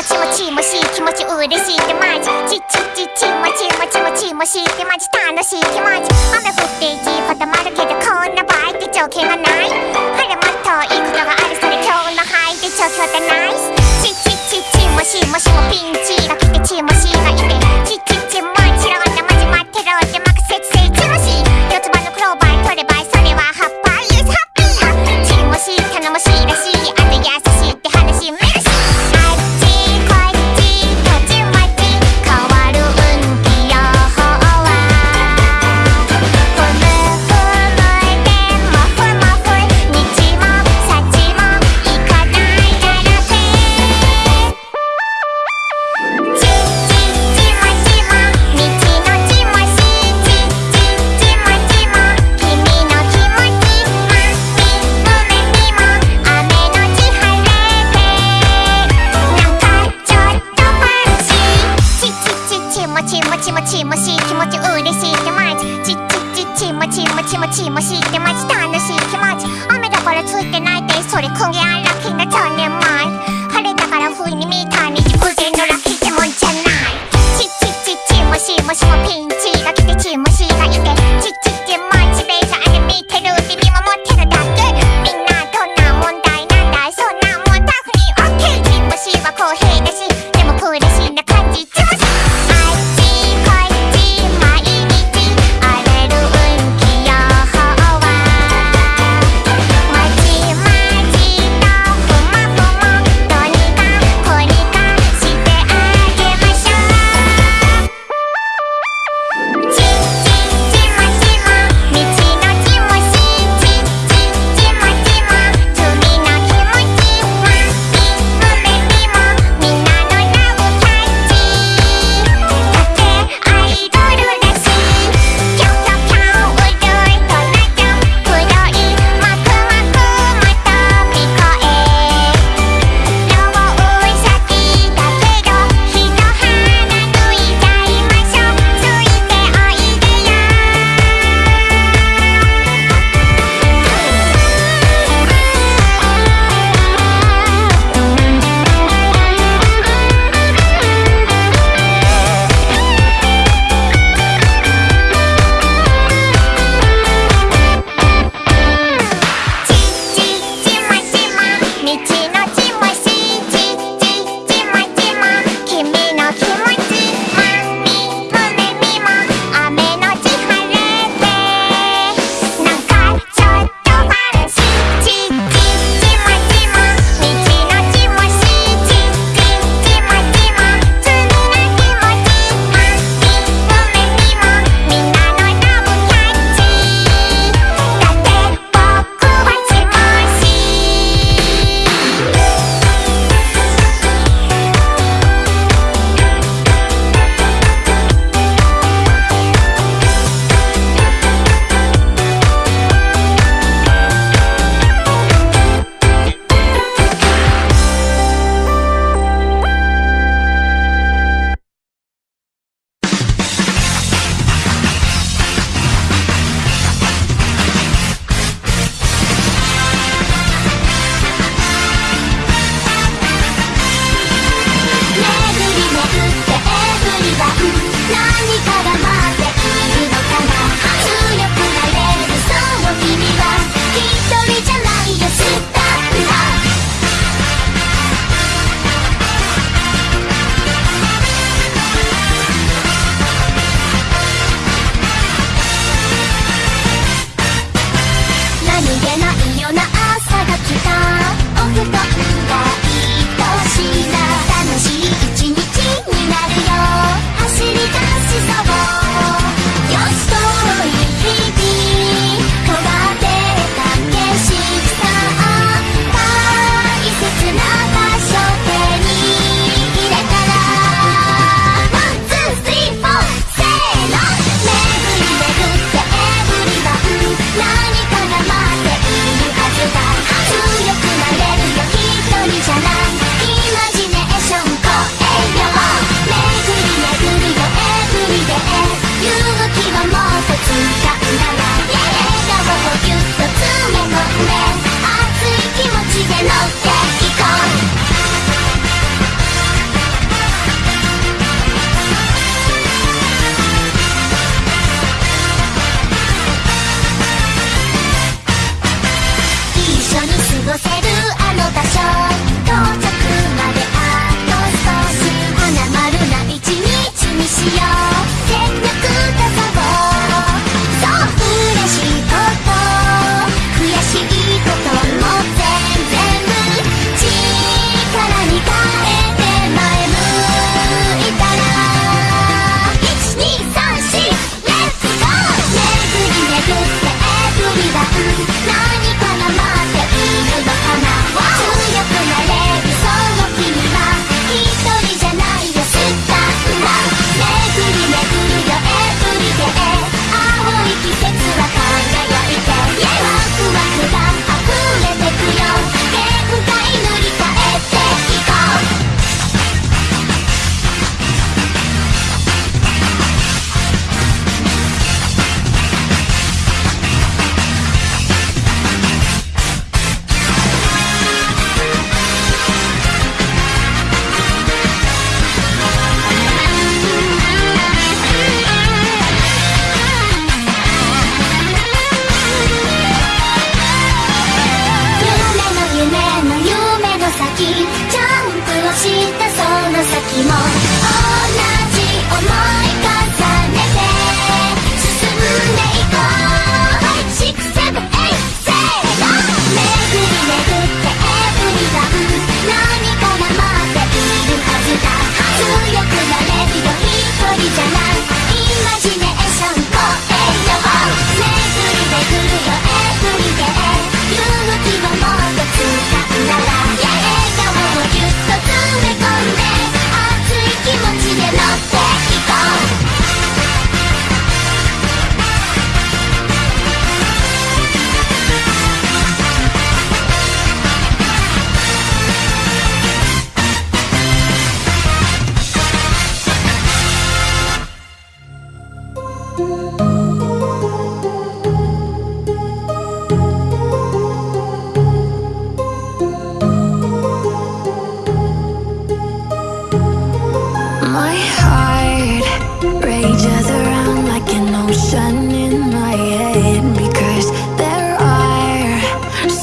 もちもちもしい気持ち嬉しいってマジちちちちもちもちもちもしいってマジ楽しい気持ち雨降って地固まるけどこんな場合って条件がない晴れもっといいことがあるそれ今日の範囲で状況ってナイスちちちちもしもしもピンチが来てちもしがいてちちちもちろんなマジ待ってろってマクセツセチもし四つ葉のクローバー取ればそれはハッパーユースハッピーやちもし頼もしいらしい。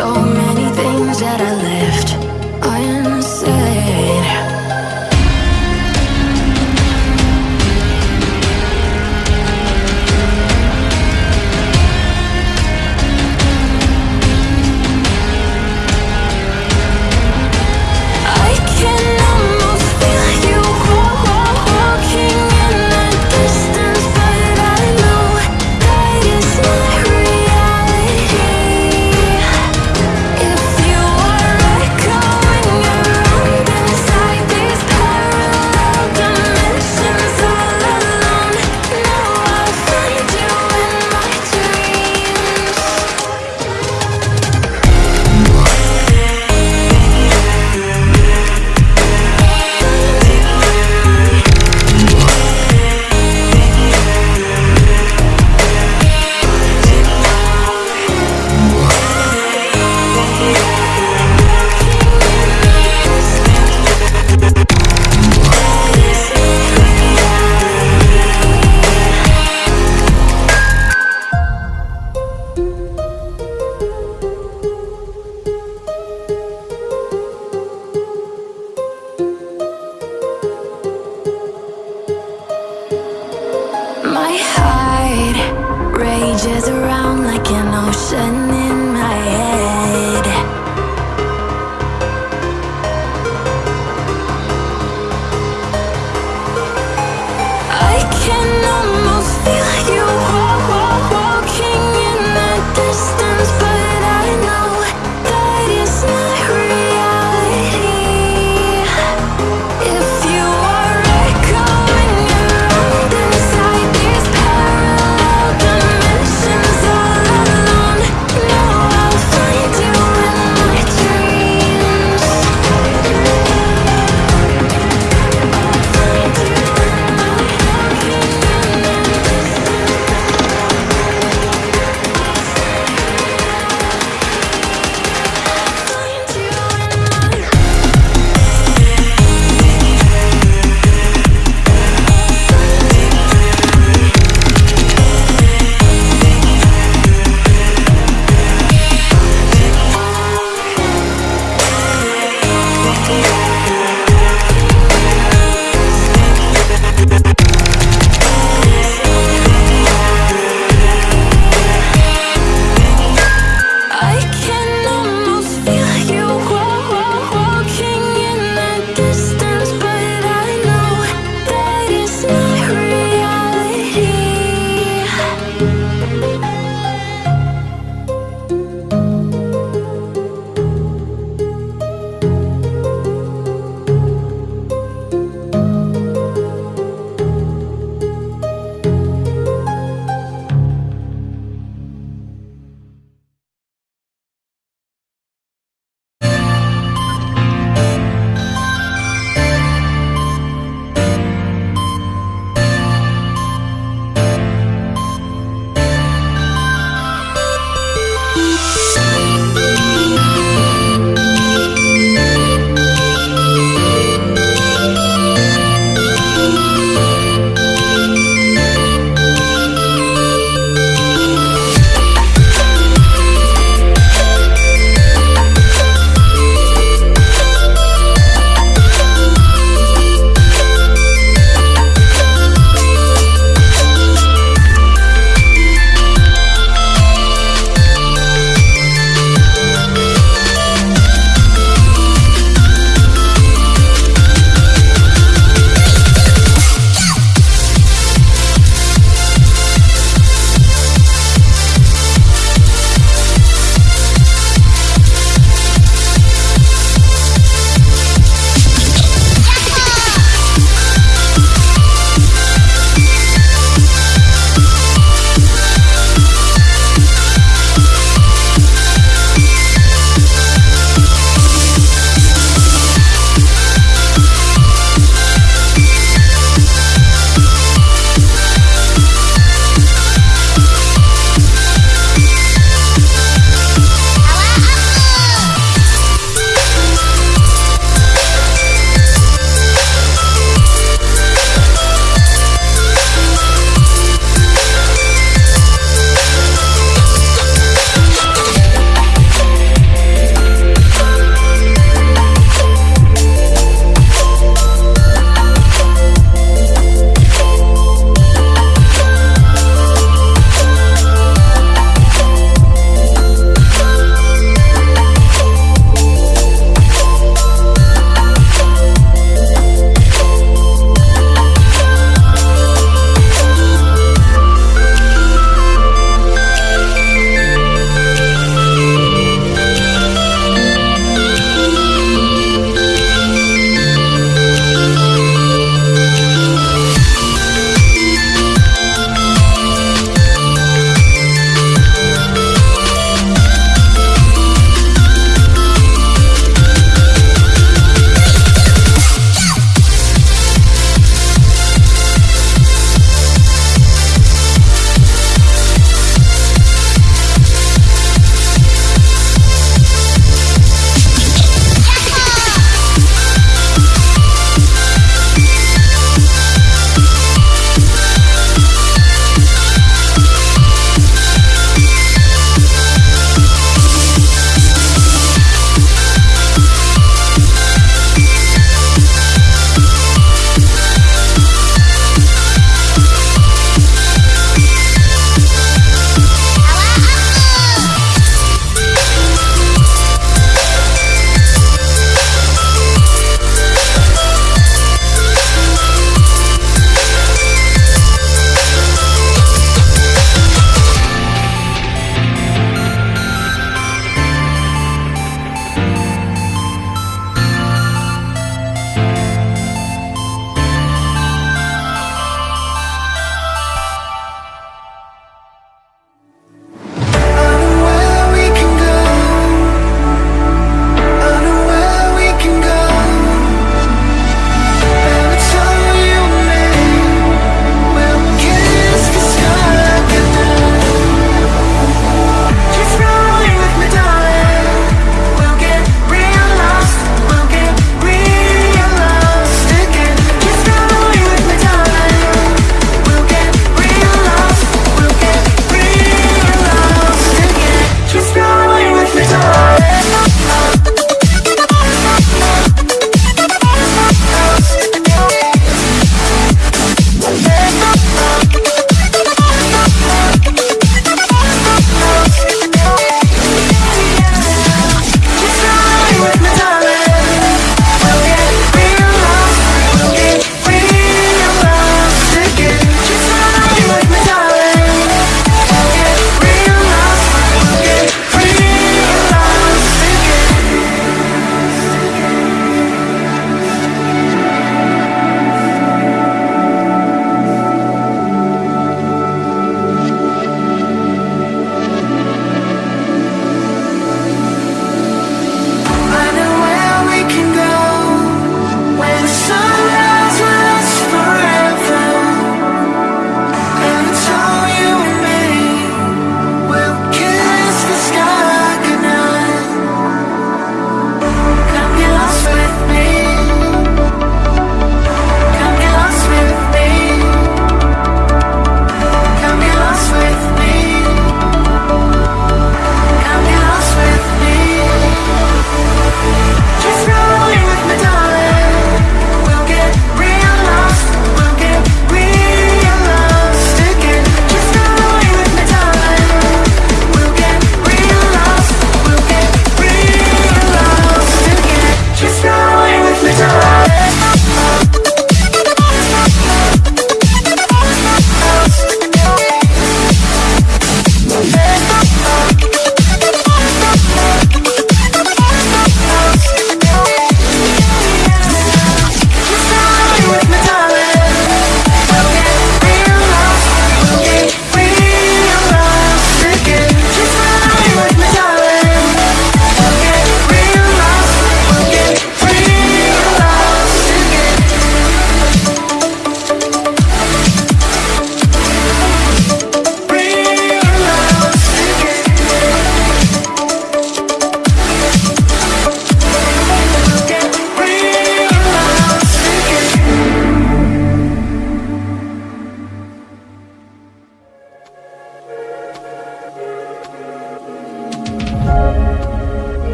so many things that I left.